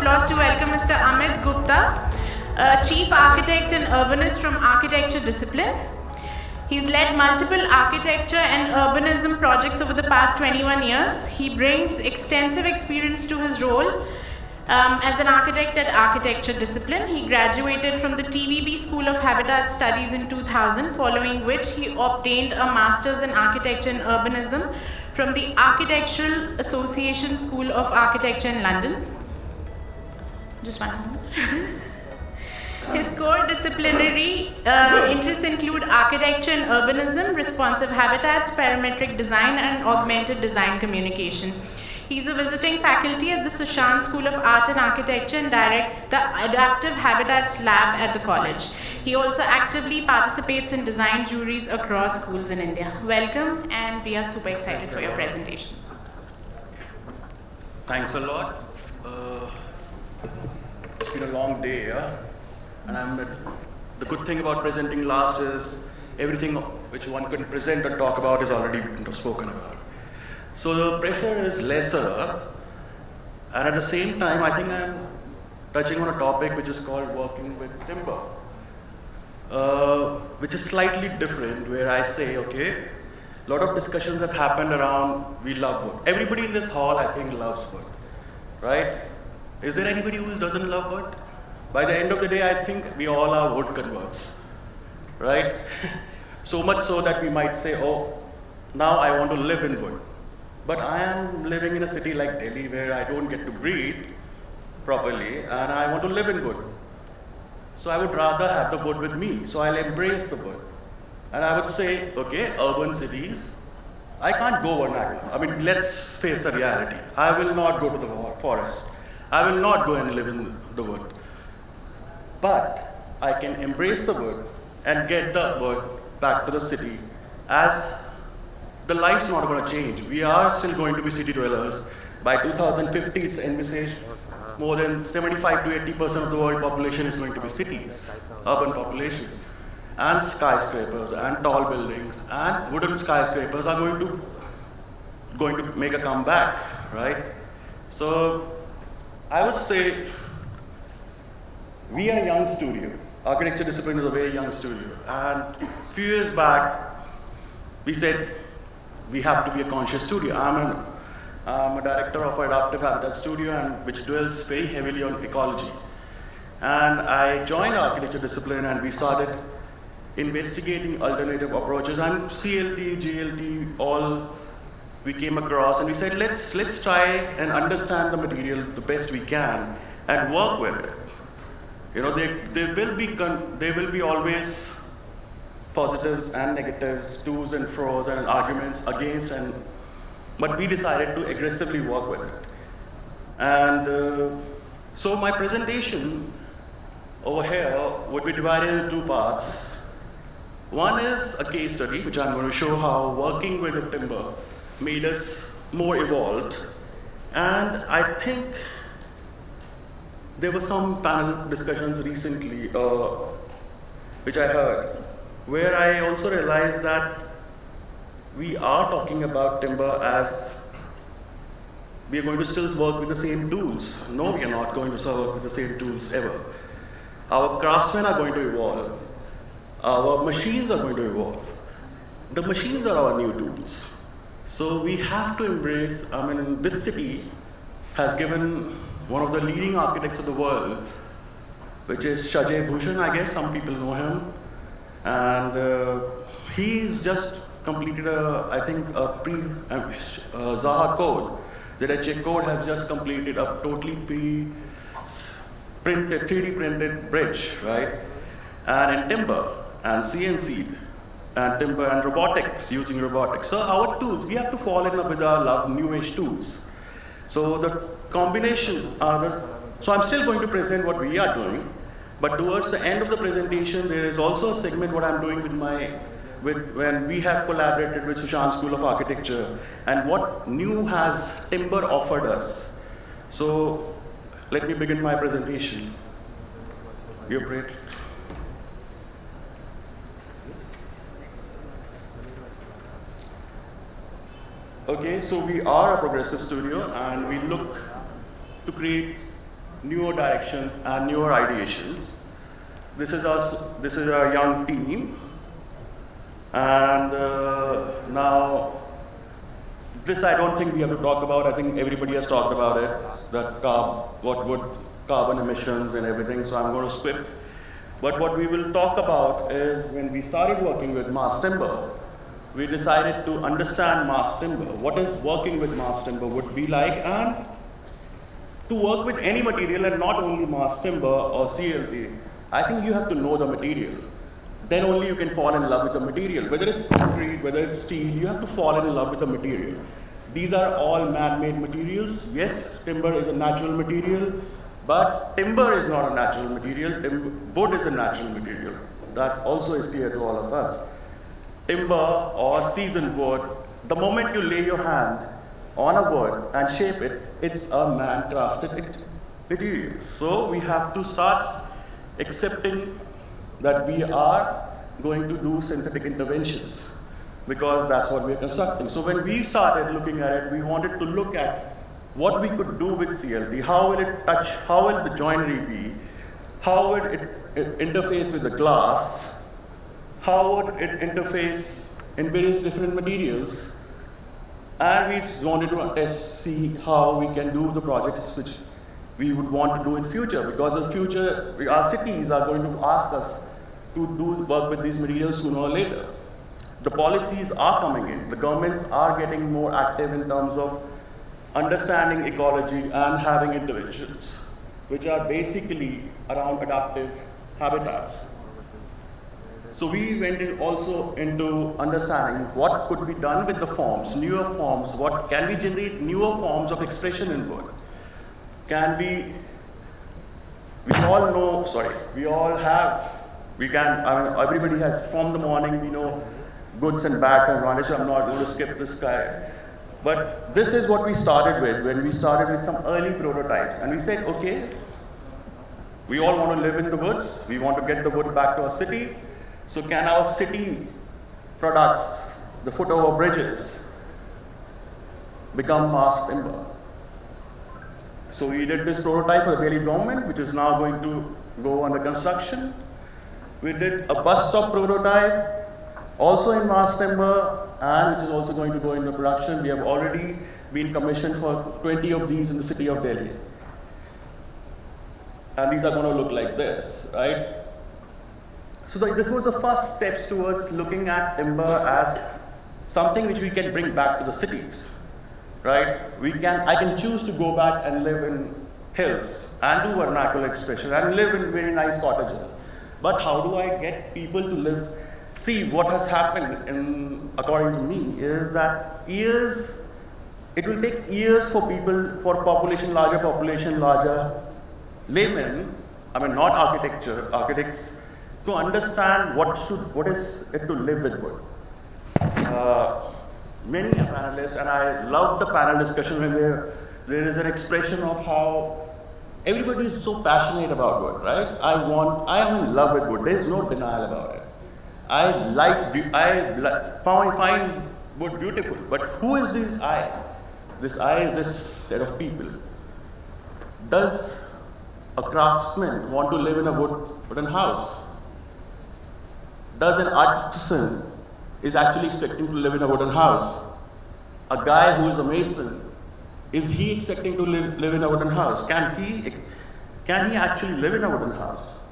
applause to welcome Mr. Amit Gupta, uh, Chief Architect and Urbanist from Architecture Discipline. He's led multiple architecture and urbanism projects over the past 21 years. He brings extensive experience to his role um, as an architect at Architecture Discipline. He graduated from the TVB School of Habitat Studies in 2000, following which he obtained a Master's in Architecture and Urbanism from the Architectural Association School of Architecture in London. Just one. His core disciplinary uh, interests include architecture and urbanism, responsive habitats, parametric design, and augmented design communication. He's a visiting faculty at the Sushant School of Art and Architecture and directs the Adaptive Habitats Lab at the college. He also actively participates in design juries across schools in India. Welcome, and we are super excited for your presentation. Thanks a lot. Uh, it's been a long day, yeah? And I'm the good thing about presenting last is everything which one can present or talk about is already spoken about. So the pressure is lesser, and at the same time, I think I'm touching on a topic which is called working with timber, uh, which is slightly different, where I say, okay, a lot of discussions have happened around we love wood. Everybody in this hall, I think, loves wood, right? Is there anybody who doesn't love wood? By the end of the day, I think we all are wood converts, right? so much so that we might say, oh, now I want to live in wood. But I am living in a city like Delhi where I don't get to breathe properly and I want to live in wood. So I would rather have the wood with me. So I'll embrace the wood. And I would say, okay, urban cities, I can't go vernacular. I mean, let's face the reality. I will not go to the forest. I will not go and live in the wood. But I can embrace the wood and get the wood back to the city as the life's not going to change. We are still going to be city dwellers. By 2050, it's envisaged more than 75 to 80% of the world population is going to be cities, urban population. And skyscrapers and tall buildings and wooden skyscrapers are going to going to make a comeback, right? So I would say we are a young studio. Architecture discipline is a very young studio. And a few years back, we said we have to be a conscious studio. I'm, a director of Adaptive Habitat Studio, and which dwells very heavily on ecology. And I joined architecture discipline, and we started investigating alternative approaches, and CLT, GLT, all we came across, and we said, let's, let's try and understand the material the best we can and work with it. You know, there, there, will be there will be always positives and negatives, to's and fro's and arguments against and, but we decided to aggressively work with it. And uh, so my presentation over here would be divided into two parts. One is a case study, which I'm going to show how working with the timber made us more evolved. And I think there were some panel discussions recently, uh, which I heard, where I also realized that we are talking about timber as we are going to still work with the same tools. No, we are not going to work with the same tools ever. Our craftsmen are going to evolve. Our machines are going to evolve. The machines are our new tools. So we have to embrace, I mean, this city has given one of the leading architects of the world, which is Shajay Bhooshan, I guess some people know him. And uh, he's just completed a, I think, a pre, uh, Zaha code. The ZHA code has just completed a totally pre printed, 3D printed bridge, right? And in timber and CNC and timber and robotics, using robotics. So our tools, we have to fall in love with our love new age tools. So the combination, uh, so I'm still going to present what we are doing, but towards the end of the presentation, there is also a segment what I'm doing with my, with, when we have collaborated with Sushant School of Architecture, and what new has timber offered us. So let me begin my presentation. You're great. Okay, so we are a progressive studio and we look to create newer directions and newer ideation. This is our, this is our young team. And uh, now, this I don't think we have to talk about. I think everybody has talked about it, that carb, what would carbon emissions and everything, so I'm going to skip. But what we will talk about is when we started working with mass timber, we decided to understand mass timber, what is working with mass timber would be like, and to work with any material and not only mass timber or CLT, I think you have to know the material. Then only you can fall in love with the material. Whether it's concrete, whether it's steel, you have to fall in love with the material. These are all man-made materials. Yes, timber is a natural material, but timber is not a natural material. Wood is a natural material. That also is clear to all of us. Timber or seasoned wood, the moment you lay your hand on a wood and shape it, it's a man-crafted material. So we have to start accepting that we are going to do synthetic interventions because that's what we're constructing. So when we started looking at it, we wanted to look at what we could do with CLT, how will it touch, how will the joinery be, how would it, it interface with the glass, how would it interface in various different materials, and we wanted to test, see how we can do the projects which we would want to do in future, because in future, our cities are going to ask us to do work with these materials sooner or later. The policies are coming in. The governments are getting more active in terms of understanding ecology and having interventions, which are basically around adaptive habitats. So we went in also into understanding what could be done with the forms, newer forms, what can we generate newer forms of expression in wood? Can we, we all know, sorry, we all have we can, I mean, everybody has, from the morning, we know goods and bad and varnish. I'm not going to skip this guy. But this is what we started with when we started with some early prototypes. And we said, okay, we all want to live in the woods. We want to get the wood back to our city. So can our city products, the foot over bridges, become mass timber? So we did this prototype for the Delhi government, which is now going to go under construction. We did a bus stop prototype, also in mass timber, and which is also going to go into production. We have already been commissioned for 20 of these in the city of Delhi. And these are going to look like this, right? So this was the first steps towards looking at timber as something which we can bring back to the cities, right? We can, I can choose to go back and live in hills and do vernacular expression and live in very nice cottages. But how do I get people to live? See, what has happened, in, according to me, is that years, it will take years for people, for population, larger population, larger laymen, I mean not architecture, architects, to understand what should, what is it to live with wood. Uh, many panelists, and I love the panel discussion when there, there is an expression of how Everybody is so passionate about wood, right? I want, I am in love with wood. There is no denial about it. I like, I find, find wood beautiful. But who is this I? This I is this set of people. Does a craftsman want to live in a wood, wooden house? Does an artisan is actually expecting to live in a wooden house? A guy who is a mason is he expecting to live, live in a wooden house? Can he, can he actually live in a wooden house?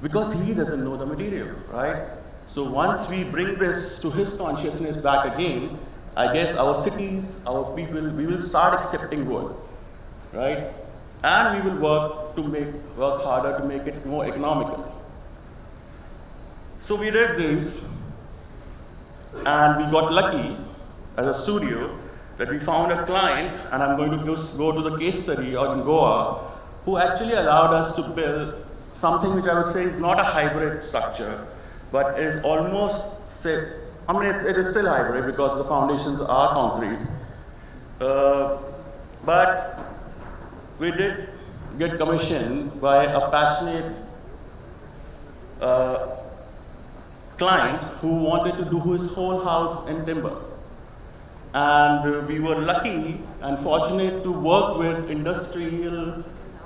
Because he doesn't know the material, right? So once we bring this to his consciousness back again, I guess our cities, our people, we will start accepting wood, right? And we will work to make, work harder to make it more economical. So we did this, and we got lucky as a studio that we found a client, and I'm going to go to the case study in Goa, who actually allowed us to build something which I would say is not a hybrid structure, but is almost, say, I mean, it, it is still hybrid because the foundations are concrete. Uh, but we did get commissioned by a passionate uh, client who wanted to do his whole house in timber. And uh, we were lucky and fortunate to work with industrial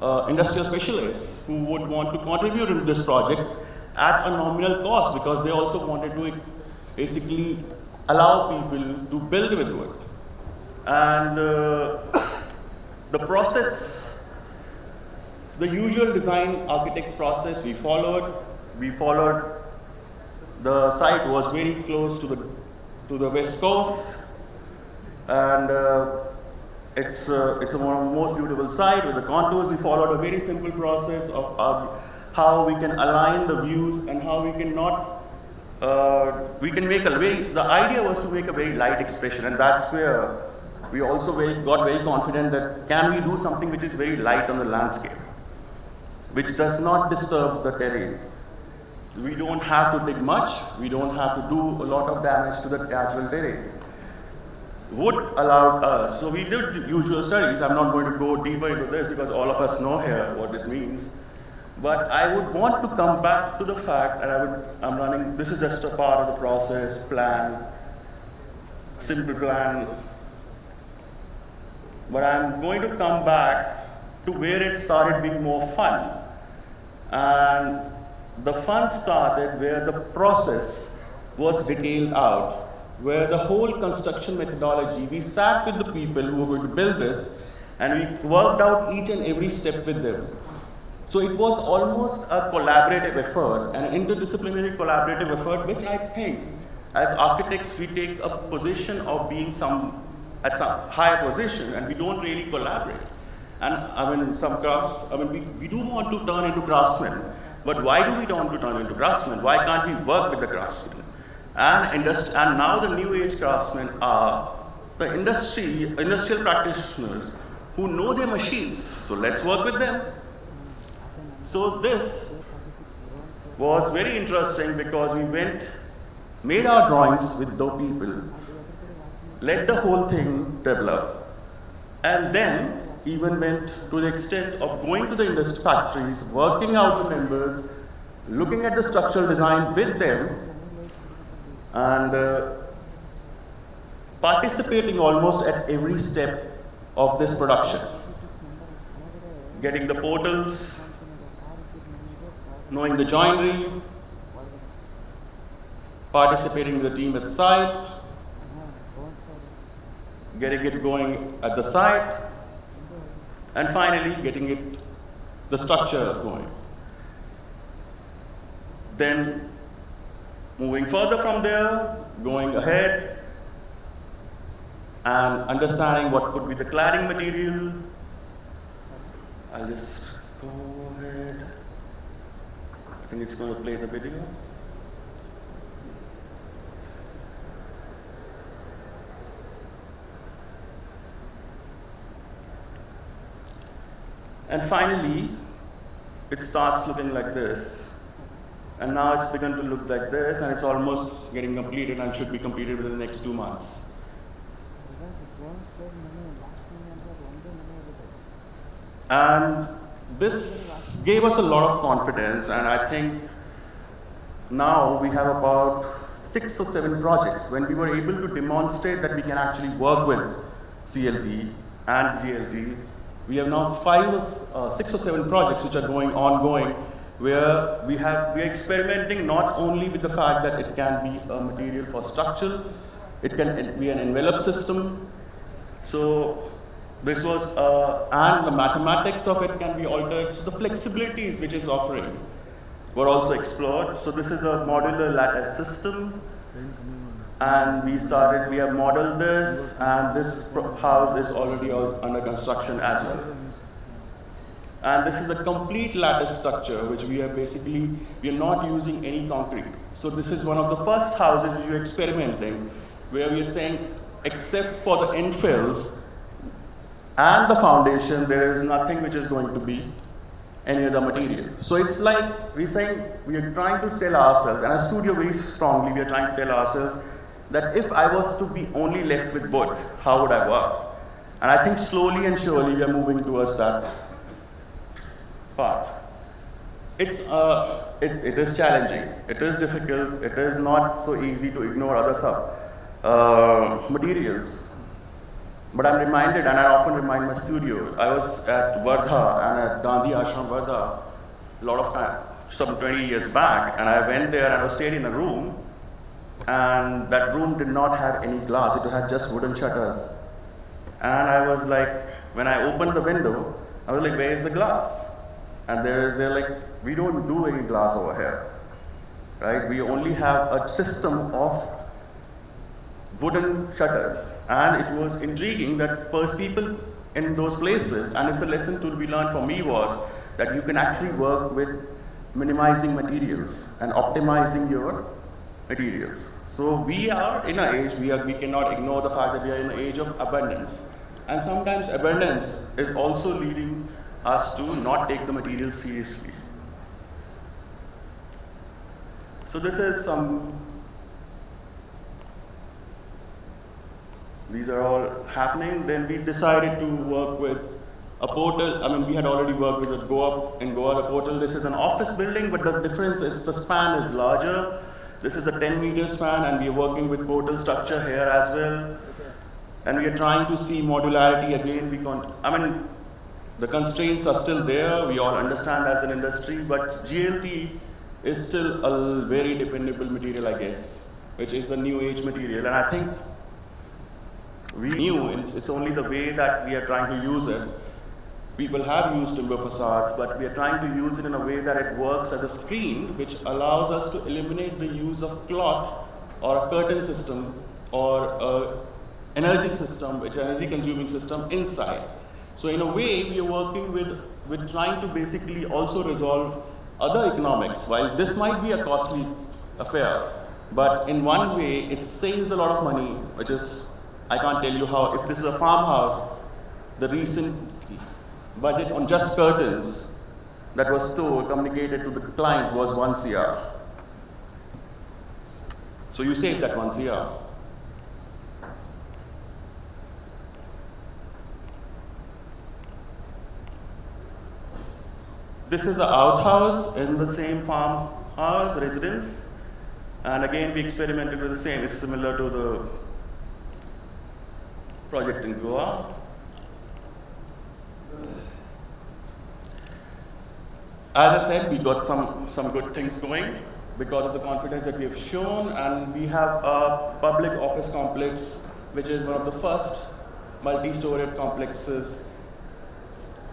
uh, industrial specialists who would want to contribute to this project at a nominal cost because they also wanted to basically allow people to build with wood. And uh, the process, the usual design architect's process we followed, we followed, the site was very close to the, to the west coast, and uh, it's, uh, it's one of the most beautiful site with the contours. We followed a very simple process of uh, how we can align the views and how we can not, uh, we can make a very, the idea was to make a very light expression and that's where we also very, got very confident that can we do something which is very light on the landscape, which does not disturb the terrain. We don't have to dig much, we don't have to do a lot of damage to the natural terrain would allow us, uh, so we did usual studies, I'm not going to go deeper into this because all of us know here what it means. But I would want to come back to the fact, and I would, I'm running, this is just a part of the process, plan, simple plan. But I'm going to come back to where it started being more fun. And the fun started where the process was detailed out where the whole construction methodology, we sat with the people who were going to build this and we worked out each and every step with them. So it was almost a collaborative effort, an interdisciplinary collaborative effort, which I think as architects we take a position of being some at some higher position and we don't really collaborate. And I mean, some crafts, I mean, we, we do want to turn into craftsmen, but why do we want to turn into craftsmen? Why can't we work with the craftsmen? And, and now the new age craftsmen are the industry, industrial practitioners who know their machines. So let's work with them. So this was very interesting because we went, made our drawings with the people, let the whole thing develop, and then even went to the extent of going to the industry factories, working out the members, looking at the structural design with them, and uh, participating almost at every step of this production. Getting the portals, knowing the joinery, participating in the team at site, getting it going at the site, and finally getting it, the structure going. Then Moving further from there, going ahead, and understanding what could be the cladding material. I'll just go ahead. I think it's going to play the video. And finally, it starts looking like this. And now it's begun to look like this, and it's almost getting completed and should be completed within the next two months. And this gave us a lot of confidence, and I think now we have about six or seven projects when we were able to demonstrate that we can actually work with CLT and GLT. We have now five, uh, six or seven projects which are going ongoing where we have we are experimenting not only with the fact that it can be a material for structure, it can be an envelope system. So this was, uh, and the mathematics of it can be altered. So the flexibilities which is offering were also explored. So this is a modular lattice system. And we started, we have modeled this, and this house is already under construction as well. And this is a complete lattice structure, which we are basically, we are not using any concrete. So this is one of the first houses we are experimenting, where we are saying, except for the infills and the foundation, there is nothing which is going to be any other material. So it's like we're saying, we are trying to tell ourselves, and as studio very strongly, we are trying to tell ourselves that if I was to be only left with wood, how would I work? And I think slowly and surely we are moving towards that path. It's, uh, it's, it is challenging, it is difficult, it is not so easy to ignore other stuff. Uh, materials. But I'm reminded, and I often remind my studio, I was at Wardha and at Gandhi Ashram Wardha a lot of time, some 20 years back, and I went there and I stayed in a room, and that room did not have any glass, it had just wooden shutters. And I was like, when I opened the window, I was like, where is the glass? And they're, they're like, we don't do any glass over here, right? We only have a system of wooden shutters. And it was intriguing that first people in those places, and if the lesson to be learned for me was that you can actually work with minimizing materials and optimizing your materials. So we are in an age, we, are, we cannot ignore the fact that we are in an age of abundance. And sometimes abundance is also leading us to not take the materials seriously. So this is some These are all happening. Then we decided to work with a portal. I mean, we had already worked with a Goa in Goa. The portal. This is an office building, but the difference is the span is larger. This is a 10 meter span, and we are working with portal structure here as well. And we are trying to see modularity again. We. I mean, the constraints are still there. We all understand as an industry, but GLT is still a very dependable material, I guess, which is a new age material. And I think we knew it's only the way that we are trying to use it. People have used timber facades, but we are trying to use it in a way that it works as a screen, which allows us to eliminate the use of cloth or a curtain system or a energy system, which energy consuming system inside. So in a way, we are working with, with trying to basically also resolve other economics. While this might be a costly affair, but in one way, it saves a lot of money, which is I can't tell you how, if this is a farmhouse, the recent budget on just curtains that was stored, communicated to the client was 1 CR. So you save that 1 CR. This is an outhouse in the same farmhouse residence. And again, we experimented with the same. It's similar to the project in Goa. As I said, we got some, some good things going because of the confidence that we have shown, and we have a public office complex, which is one of the first multi-storied complexes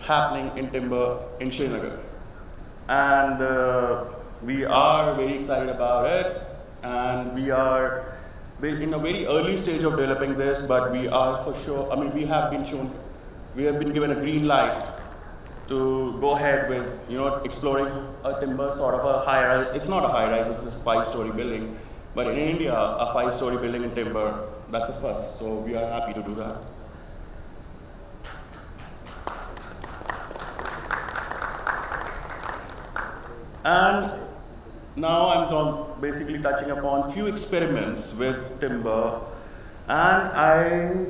happening in timber in Srinagar. And uh, we are very excited about it, and we are in a very early stage of developing this, but we are for sure, I mean, we have been shown, we have been given a green light to go ahead with, you know, exploring a timber sort of a high rise. It's not a high rise, it's a five story building. But in India, a five story building in timber, that's a first. So we are happy to do that. And now I'm basically touching upon few experiments with timber, and I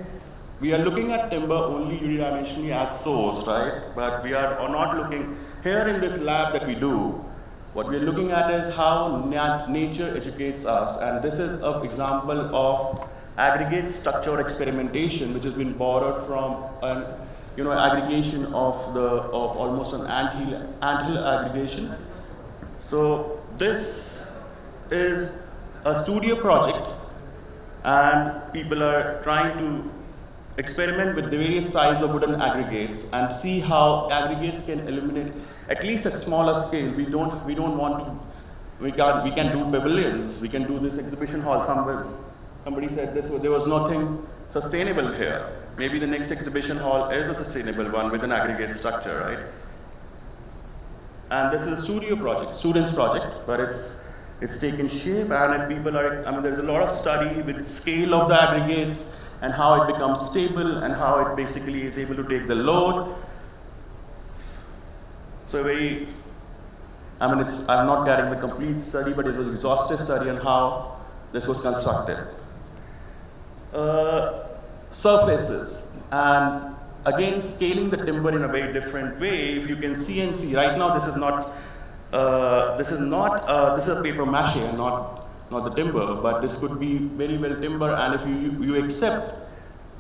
we are looking at timber only unidimensionally as source, right? But we are not looking here in this lab that we do. What we are looking at is how nat nature educates us, and this is an example of aggregate structure experimentation, which has been borrowed from an you know aggregation of the of almost an anthill anthill aggregation. So this is a studio project and people are trying to experiment with the various size of wooden aggregates and see how aggregates can eliminate at least a smaller scale. We don't, we don't want to, we can, we can do pavilions, we can do this exhibition hall somewhere. Somebody said this, there was nothing sustainable here. Maybe the next exhibition hall is a sustainable one with an aggregate structure, right? And this is a studio project, students project, but it's, it's taken shape and people are, I mean, there's a lot of study with scale of the aggregates and how it becomes stable and how it basically is able to take the load. So very, I mean, I'm not getting the complete study, but it was exhaustive study on how this was constructed. Uh, surfaces and again scaling the timber in a very different way. If you can see and see, right now this is not, uh, this is not, uh, this is a paper mache and not, not the timber, but this could be very well timber and if you, you accept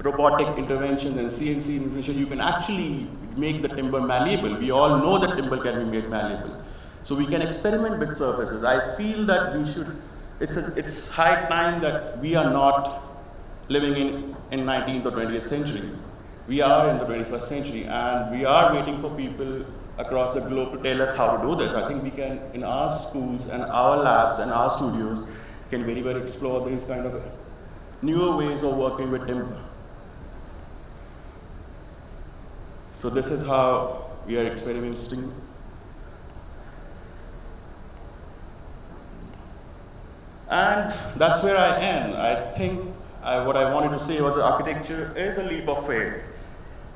robotic interventions and CNC intervention, you can actually make the timber malleable. We all know that timber can be made malleable. So we can experiment with surfaces. I feel that we should, it's, a, it's high time that we are not living in, in 19th or 20th century. We are in the 21st century and we are waiting for people across the globe to tell us how to do this. I think we can, in our schools and our labs and our studios, can very well explore these kind of newer ways of working with timber. So this is how we are experimenting. And that's where I am. I think I, what I wanted to say was architecture is a leap of faith.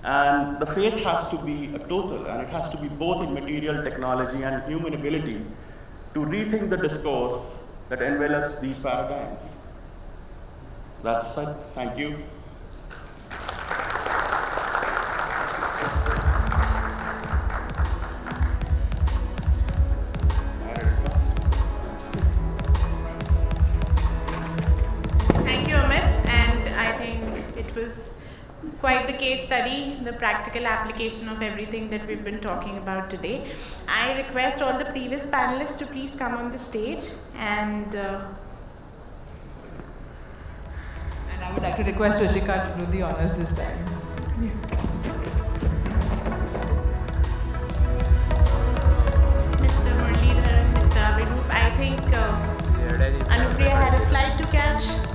And the faith has to be a total, and it has to be both in material technology and human ability to rethink the discourse that envelops these paradigms. That's it. Thank you. study the practical application of everything that we've been talking about today. I request all the previous panelists to please come on the stage and uh, and I would like to request Rajika to do the honors this time. Yeah. I think uh, Anupriya had a flight to catch.